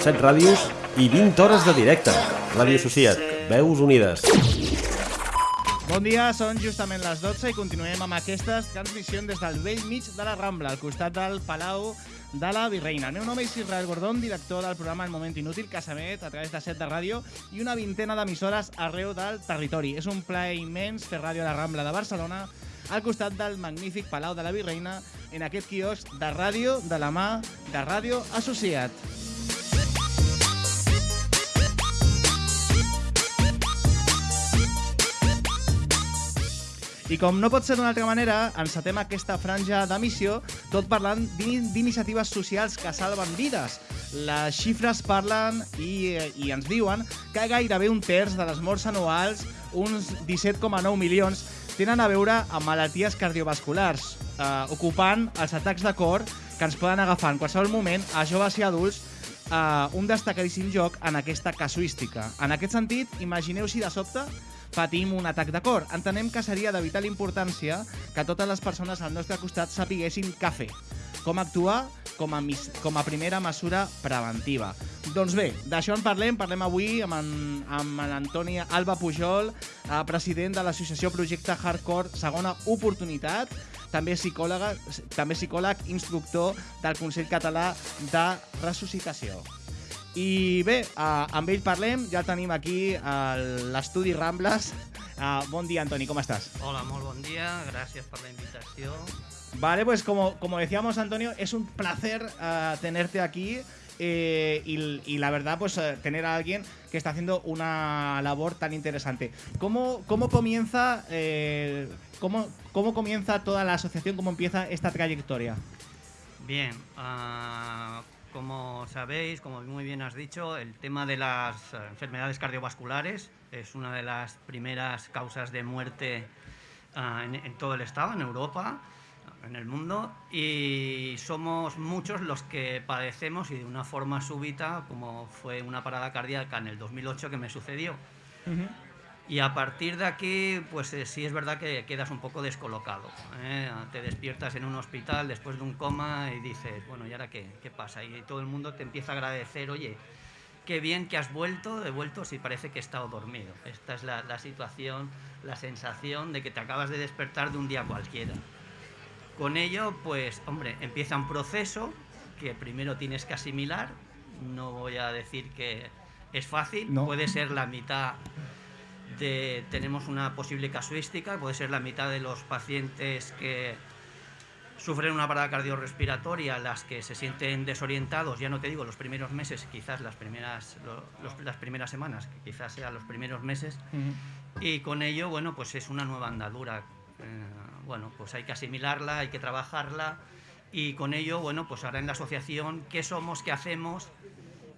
7 ràdios i 20 hores de directe. Ràdio Associat, veus unides. Bon dia, són justament les 12 i continuem amb aquestes transmissions des del vell mig de la Rambla, al costat del Palau de la Virreina. El meu nom és Israel Gordón, director del programa El Moment Inútil, que s'emet a través de set de ràdio i una vintena d'emissores arreu del territori. És un plaer immens fer ràdio a la Rambla de Barcelona al costat del magnífic Palau de la Virreina en aquest quiosc de ràdio de la mà de Ràdio Associat. I com no pot ser d'una altra manera, encetem aquesta franja d'emissió tot parlant d'ini- d'iniciatives socials que salven vides. Les xifres parlen i, i ens diuen que gairebé un terç de les morts anuals, uns 17,9 milions, tenen a veure amb malalties cardiovasculars, eh, ocupant els atacs de cor que ens poden agafar en qualsevol moment a joves i adults eh, un destacadíssim joc en aquesta casuística. En aquest sentit, imagineu si de sobte patim un atac de cor. Entenem que seria de vital importància que totes les persones al nostre costat sapiguessin què fer, com actuar com a, com a primera mesura preventiva. Doncs bé, d'això en parlem, parlem avui amb en, amb en Antoni Alba Pujol, eh, president de l'associació Projecte Hardcore Segona Oportunitat, també psicòloga, també psicòleg, instructor del Consell Català de Ressuscitació. I bé, eh, amb ell parlem, ja el tenim aquí a l'estudi Rambles. Eh, bon dia, Antoni, com estàs? Hola, molt bon dia, gràcies per la invitació. Vale, pues como, como decíamos, Antonio, es un placer eh, tenerte aquí eh, y, la verdad, pues eh, tener a alguien que está haciendo una labor tan interesante. ¿Cómo, cómo comienza eh, cómo, cómo comienza toda la asociación? ¿Cómo empieza esta trayectoria? Bien, ah, como sabéis, como muy bien has dicho, el tema de las enfermedades cardiovasculares es una de las primeras causas de muerte en, en todo el Estado, en Europa, en el mundo, y somos muchos los que padecemos y de una forma súbita, como fue una parada cardíaca en el 2008 que me sucedió. Y a partir de aquí, pues eh, sí es verdad que quedas un poco descolocado. ¿eh? Te despiertas en un hospital después de un coma y dices, bueno, ¿y ahora qué? ¿Qué pasa? Y todo el mundo te empieza a agradecer, oye, qué bien que has vuelto, he vuelto si parece que he estado dormido. Esta es la, la situación, la sensación de que te acabas de despertar de un día cualquiera. Con ello, pues, hombre, empieza un proceso que primero tienes que asimilar. No voy a decir que es fácil, No. puede ser la mitad de, tenemos una posible casuística, puede ser la mitad de los pacientes que sufren una parada cardiorrespiratoria, las que se sienten desorientados, ya no te digo los primeros meses, quizás las primeras, los- las primeras semanas, que quizás sean los primeros meses, y con ello, bueno, pues es una nueva andadura. Eh, bueno, pues hay que asimilarla, hay que trabajarla, y con ello, bueno, pues ahora en la asociación, ¿qué somos, qué hacemos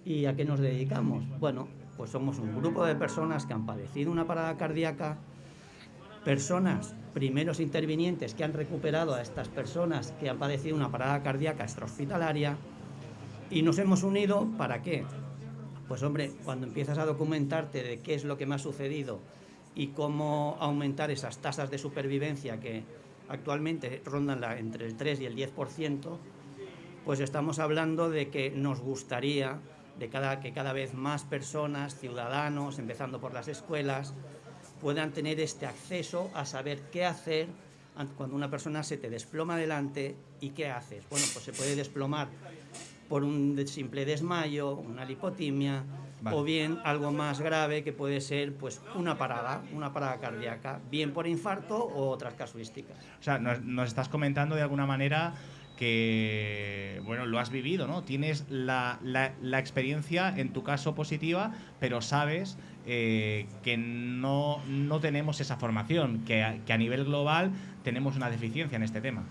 y a qué nos dedicamos? Bueno, pues somos un grupo de personas que han padecido una parada cardíaca, personas, primeros intervinientes que han recuperado a estas personas que han padecido una parada cardíaca extrahospitalaria y nos hemos unido para qué? Pues hombre, cuando empiezas a documentarte de qué es lo que me ha sucedido y cómo aumentar esas tasas de supervivencia que actualmente rondan la- entre el 3 y el 10%, pues estamos hablando de que nos gustaría de cada, que cada vez más personas, ciudadanos, empezando por las escuelas, puedan tener este acceso a saber qué hacer an- cuando una persona se te desploma delante y qué haces. Bueno, pues se puede desplomar por un simple desmayo, una lipotimia Vale. o bien algo más grave que puede ser pues una parada, una parada cardíaca, bien por infarto o otras casuísticas. O sea, nos, nos estás comentando de alguna manera que, bueno, lo has vivido, ¿no? Tienes la, la- la experiencia, en tu caso positiva, pero sabes eh, que no, no tenemos esa formación, que a, que a nivel global tenemos una deficiencia en este tema.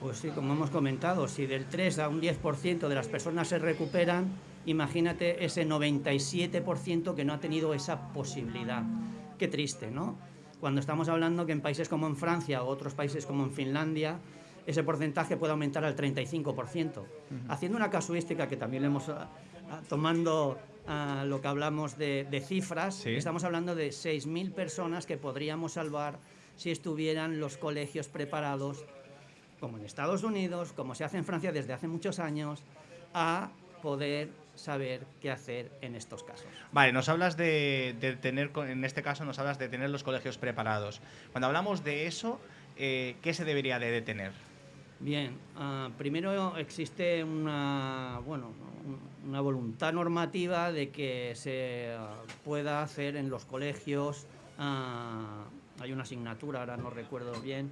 Pues sí, como hemos comentado, si del 3 a un 10% de las personas se recuperan, imagínate ese 97% que no ha tenido esa posibilidad. Qué triste, ¿no? Cuando estamos hablando que en países como en Francia o otros países como en Finlandia, ese porcentaje puede aumentar al 35%. Haciendo una casuística que también le hemos ah, ah, tomando ah, lo que hablamos de, de cifras, Sí. estamos hablando de 6.000 personas que podríamos salvar si estuvieran los colegios preparados como en Estados Unidos, como se hace en Francia desde hace muchos años, a poder saber qué hacer en estos casos. Vale, nos hablas de, tener, en este caso nos hablas de tener los colegios preparados. Cuando hablamos de eso, eh, ¿qué se debería de detener? Bien, ah, primero existe una, bueno, una voluntad normativa de que se ah, pueda hacer en los colegios, ah, hay una asignatura, ahora no recuerdo bien,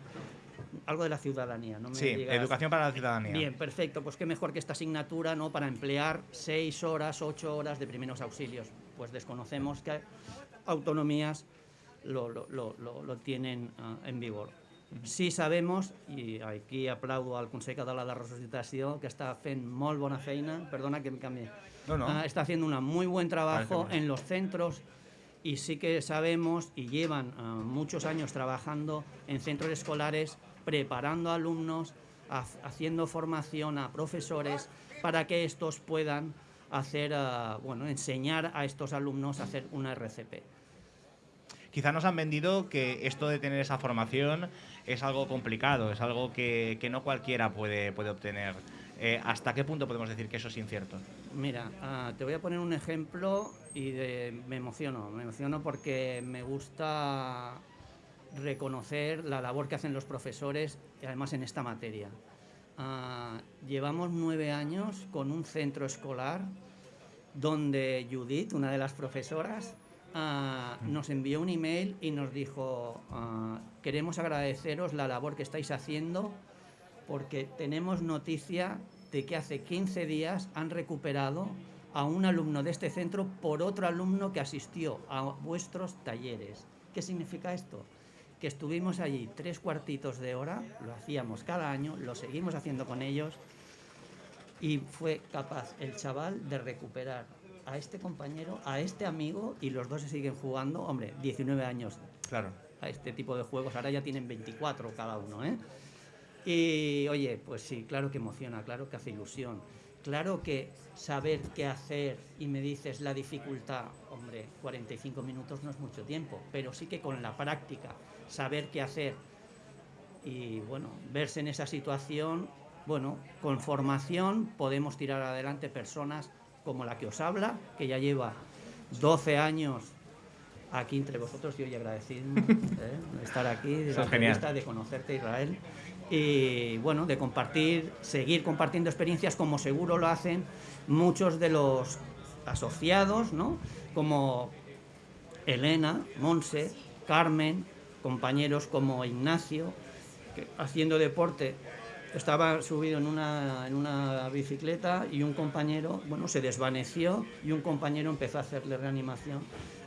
algo de la ciudadanía. No me sí, educación para la ciudadanía. Bien, perfecto. Pues qué mejor que esta asignatura ¿no? para emplear seis horas, ocho horas de primeros auxilios. Pues desconocemos que autonomías lo, lo, lo, lo tienen en vigor. Sí sabemos, i aquí aplaudo al Consell Català de Resucitació, que està fent molt bona feina, perdona que me cambie, no, no. Uh, está haciendo un muy buen trabajo en los centros y sí que sabemos y llevan uh, muchos años trabajando en centros escolares, preparando alumnos, haciendo formación a profesores para que estos puedan hacer, uh, bueno, enseñar a estos alumnos a hacer una RCP. Quizá nos han vendido que esto de tener esa formación es algo complicado, es algo que, no cualquiera puede, puede obtener. Eh, ¿Hasta qué punto podemos decir que eso es incierto? Mira, ah, te voy a poner un ejemplo y me emociono. Me emociono porque me gusta reconocer la labor que hacen los profesores, además en esta materia. Ah, llevamos nueve años con un centro escolar donde Judith, una de las profesoras, Ah, nos envió un email y nos dijo, ah, queremos agradeceros la labor que estáis haciendo porque tenemos noticia de que hace 15 días han recuperado a un alumno de este centro por otro alumno que asistió a vuestros talleres. ¿Qué significa esto? Que estuvimos allí tres cuartitos de hora, lo hacíamos cada año, lo seguimos haciendo con ellos y fue capaz el chaval de recuperar a este compañero, a este amigo y los dos se siguen jugando, hombre, 19 años. Claro. A este tipo de juegos, ahora ya tienen 24 cada uno, ¿eh? Y oye, pues sí, claro que emociona, claro que hace ilusión. Claro que saber qué hacer y me dices la dificultad, hombre, 45 minutos no es mucho tiempo, pero sí que con la práctica, saber qué hacer y bueno, verse en esa situación, bueno, con formación podemos tirar adelante personas como la que os habla, que ya lleva 12 años aquí entre vosotros y hoy agradecido ¿eh? estar aquí, de la de conocerte Israel y bueno, de compartir, seguir compartiendo experiencias como seguro lo hacen muchos de los asociados, ¿no? Como Elena, Monse, Carmen, compañeros como Ignacio, haciendo deporte estaba subido en una, en una bicicleta y un compañero, bueno, se desvaneció y un compañero empezó a hacerle reanimación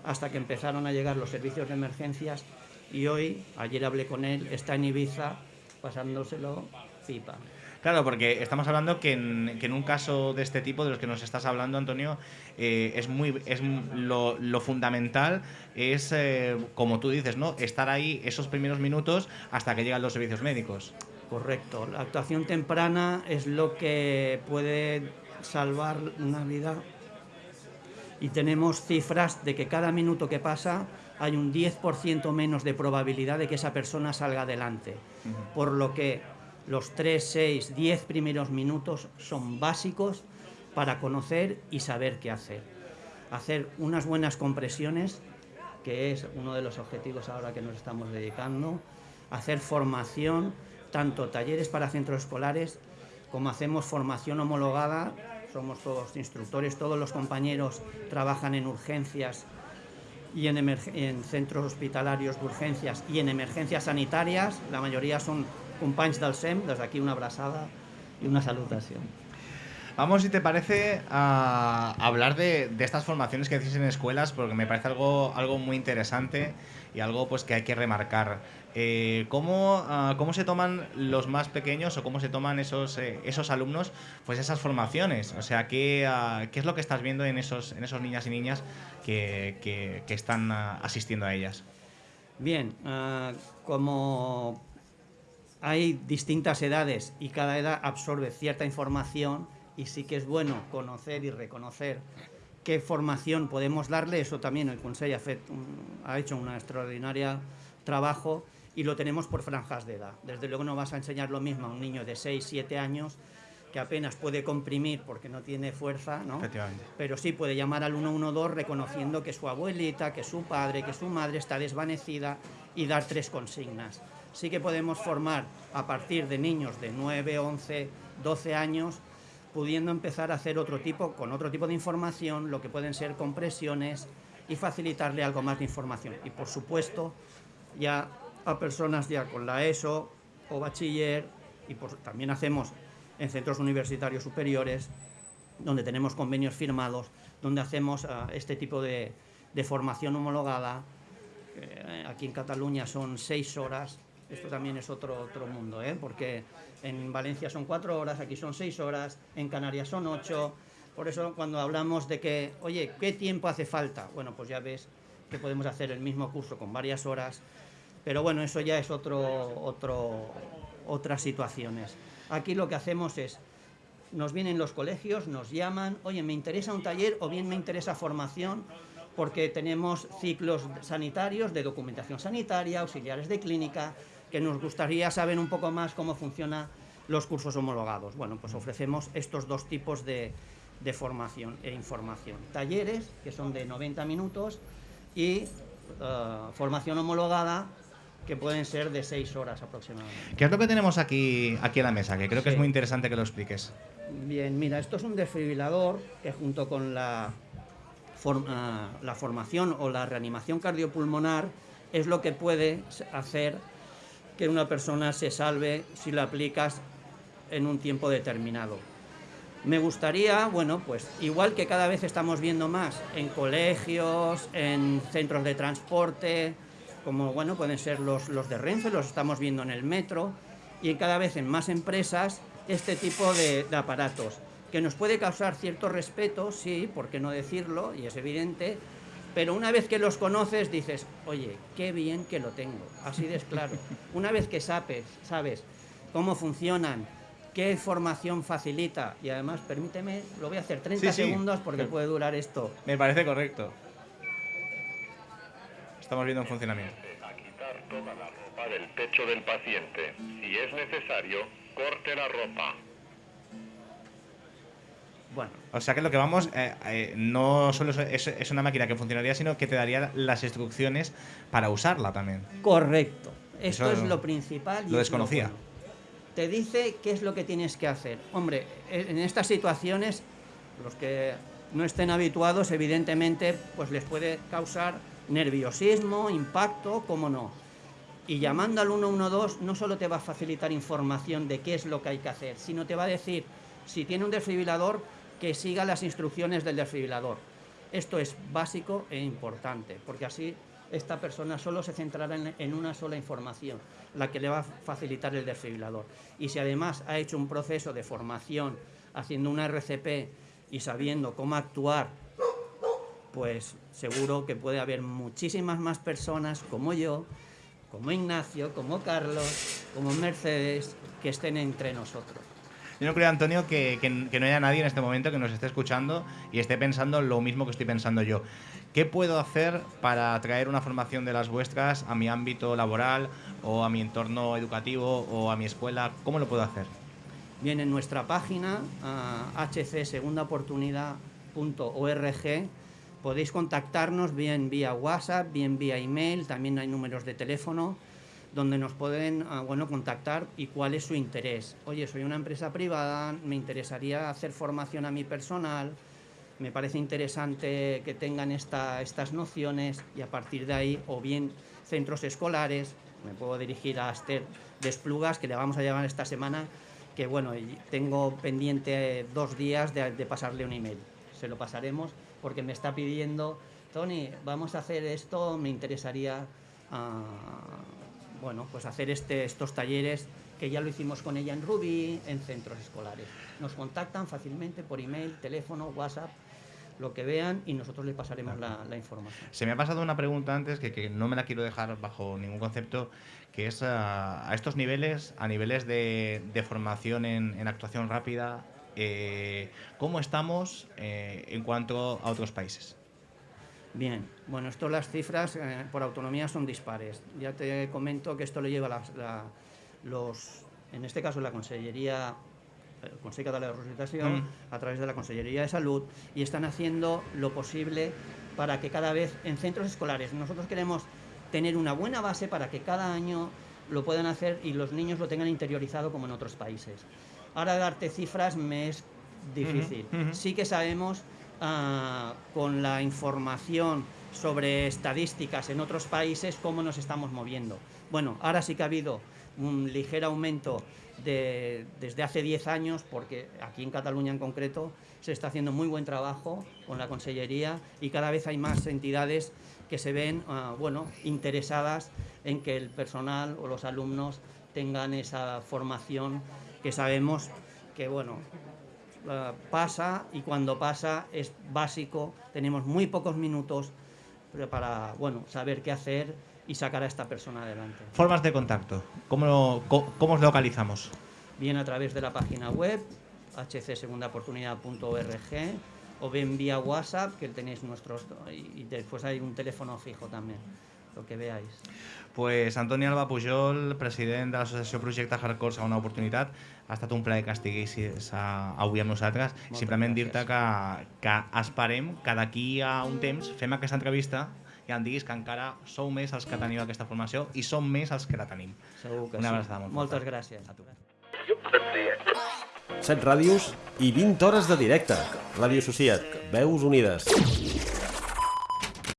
hasta que empezaron a llegar los servicios de emergencias y hoy, ayer hablé con él, está en Ibiza pasándoselo pipa. Claro, porque estamos hablando que en, que en, un caso de este tipo, de los que nos estás hablando, Antonio, eh, es muy es lo, lo fundamental es, eh, como tú dices, ¿no? estar ahí esos primeros minutos hasta que llegan los servicios médicos. Correcto. La actuación temprana es lo que puede salvar una vida y tenemos cifras de que cada minuto que pasa hay un 10% menos de probabilidad de que esa persona salga adelante. Por lo que los 3, 6, 10 primeros minutos son básicos para conocer y saber qué hacer. Hacer unas buenas compresiones, que es uno de los objetivos ahora que nos estamos dedicando, hacer formación, tanto talleres para centros escolares como hacemos formación homologada, somos todos instructores, todos los compañeros trabajan en urgencias y en, en centros hospitalarios de urgencias y en emergencias sanitarias, la mayoría son compañeros del SEM, desde aquí una abrazada y una salutación. Vamos, si te parece, a hablar de, de, estas formaciones que hacéis en escuelas, porque me parece algo, algo muy interesante y algo pues que hay que remarcar. Eh, ¿cómo, uh, ¿cómo, se toman los más pequeños o cómo se toman esos, eh, esos alumnos pues esas formaciones? O sea, ¿qué, uh, ¿qué, es lo que estás viendo en esos, en esos niñas y niñas que, que, que están uh, asistiendo a ellas? Bien, como hay distintas edades y cada edad absorbe cierta información y sí que es bueno conocer y reconocer qué formación podemos darle, eso también el Consejo ha, fet, ha hecho una extraordinaria trabajo y lo tenemos por franjas de edad. Desde luego no vas a enseñar lo mismo a un niño de 6, 7 años que apenas puede comprimir porque no tiene fuerza, ¿no? Pero sí puede llamar al 112 reconociendo que su abuelita, que su padre, que su madre está desvanecida y dar tres consignas. Sí que podemos formar a partir de niños de 9, 11, 12 años pudiendo empezar a hacer otro tipo, con otro tipo de información, lo que pueden ser compresiones y facilitarle algo más de información. Y por supuesto, ya a personas ya con la ESO o bachiller, y también hacemos en centros universitarios superiores, donde tenemos convenios firmados, donde hacemos ah, este tipo de, formación homologada. Eh, aquí en Cataluña son seis horas, esto también es otro, otro mundo, ¿eh? porque en Valencia son cuatro horas, aquí son seis horas, en Canarias son ocho. Por eso cuando hablamos de que, oye, ¿qué tiempo hace falta? Bueno, pues ya ves que podemos hacer el mismo curso con varias horas, pero bueno, eso ya es otro, otro, otras situaciones. Aquí lo que hacemos es, nos vienen los colegios, nos llaman, oye, me interesa un taller o bien me interesa formación, porque tenemos ciclos sanitarios de documentación sanitaria, auxiliares de clínica, que nos gustaría saber un poco más cómo funcionan los cursos homologados. Bueno, pues ofrecemos estos dos tipos de, formación e información. Talleres, que son de 90 minutos, y eh, formación homologada, que pueden ser de 6 horas aproximadamente. ¿Qué es lo que tenemos aquí, aquí en la mesa? Que creo que es muy interesante que lo expliques. Bien, mira, esto es un desfibrilador que junto con la, eh, la formación o la reanimación cardiopulmonar es lo que puede hacer que una persona se salve si lo aplicas en un tiempo determinado. Me gustaría, bueno, pues igual que cada vez estamos viendo más en colegios, en centros de transporte, como bueno, pueden ser los, los de Renfe, los estamos viendo en el metro, y cada vez en más empresas este tipo de, de aparatos, que nos puede causar cierto respeto, sí, por qué no decirlo, y es evidente, pero una vez que los conoces dices, oye, qué bien que lo tengo, así de claro. Una vez que sabes, sabes cómo funcionan, qué formación facilita, y además, permíteme, lo voy a hacer 30 segundos porque puede durar esto. Me parece correcto. Estamos viendo un funcionamiento. A quitar toda la ropa del pecho del paciente. Si es necesario, corte la ropa. Bueno. O sea que lo que vamos, eh, eh, no solo es, una máquina que funcionaría, sino que te daría las instrucciones para usarla también. Correcto. Esto es lo principal. lo desconocía. te dice qué es lo que tienes que hacer. Hombre, en estas situaciones, los que no estén habituados, evidentemente, pues les puede causar nerviosismo, impacto, cómo no. Y llamando al 112 no solo te va a facilitar información de qué es lo que hay que hacer, sino te va a decir si tiene un desfibrilador, que siga las instrucciones del desfibrilador. Esto es básico e importante, porque así esta persona solo se centrará en, una sola información, la que le va a facilitar el desfibrilador. Y si además ha hecho un proceso de formación haciendo una RCP y sabiendo cómo actuar, pues seguro que puede haber muchísimas más personas como yo, como Ignacio, como Carlos, como Mercedes, que estén entre nosotros. Yo no creo, Antonio, que, no haya nadie en este momento que nos esté escuchando y esté pensando lo mismo que estoy pensando yo. ¿Qué puedo hacer para traer una formación de las vuestras a mi ámbito laboral o a mi entorno educativo o a mi escuela? ¿Cómo lo puedo hacer? Bien, en nuestra página hcsegundaoportunidad.org podéis contactarnos bien vía WhatsApp, bien vía email, también hay números de teléfono donde nos pueden ah, bueno, contactar y cuál es su interés. Oye, soy una empresa privada, me interesaría hacer formación a mi personal, me parece interesante que tengan esta, estas nociones y a partir de ahí, o bien centros escolares, me puedo dirigir a Esther Desplugas, que le vamos a llevar esta semana, que bueno, tengo pendiente dos días de, pasarle un email. Se lo pasaremos porque me está pidiendo, Tony, vamos a hacer esto, me interesaría... Ah, bueno, pues hacer este, estos talleres que ya lo hicimos con ella en Ruby, en centros escolares. Nos contactan fácilmente por email, teléfono, WhatsApp, lo que vean y nosotros les pasaremos la, información. Se me ha pasado una pregunta antes que, no me la quiero dejar bajo ningún concepto, que es a, estos niveles, a niveles de, formación en, actuación rápida, eh, ¿cómo estamos eh, en cuanto a otros países? Bien, bueno, esto las cifras eh, por autonomía son dispares. Ya te comento que esto le lleva la, los, en este caso la Consellería, el Consell Català de Resucitación, Mm. a través de la Consellería de Salud, y están haciendo lo posible para que cada vez en centros escolares, nosotros queremos tener una buena base para que cada año lo puedan hacer y los niños lo tengan interiorizado como en otros países. Ahora darte cifras me es difícil. Sí que sabemos ah, con la información sobre estadísticas en otros países cómo nos estamos moviendo. Bueno, ahora sí que ha habido un ligero aumento de- desde hace 10 años, porque aquí en Cataluña en concreto se está haciendo muy buen trabajo con la Consellería y cada vez hay más entidades que se ven ah, bueno, interesadas en que el personal o los alumnos tengan esa formación que sabemos que bueno, eh, pasa y cuando pasa es básico, tenemos muy pocos minutos para bueno, saber qué hacer y sacar a esta persona adelante. Formas de contacto. ¿Cómo, lo- cómo os localizamos? Bien a través de la página web hcsegundaoportunidad.org o bien vía WhatsApp, que tenéis nuestros y y después hay un teléfono fijo también, lo que veáis. Pues Antoni Alba Pujol, president de l'associació Projecte Hardcore Segona Oportunitat, ha estat un plaer que estiguessis uh, avui amb nosaltres. Moltes Simplement dir-te que, que esperem que d'aquí a un temps fem aquesta entrevista i em diguis que encara sou més els que teniu aquesta formació i som més els que la tenim. Segur que Una sí. abraçada molt Moltes forta. gràcies. A tu. 7 ràdios i 20 hores de directe. Ràdio Societat. Veus unides.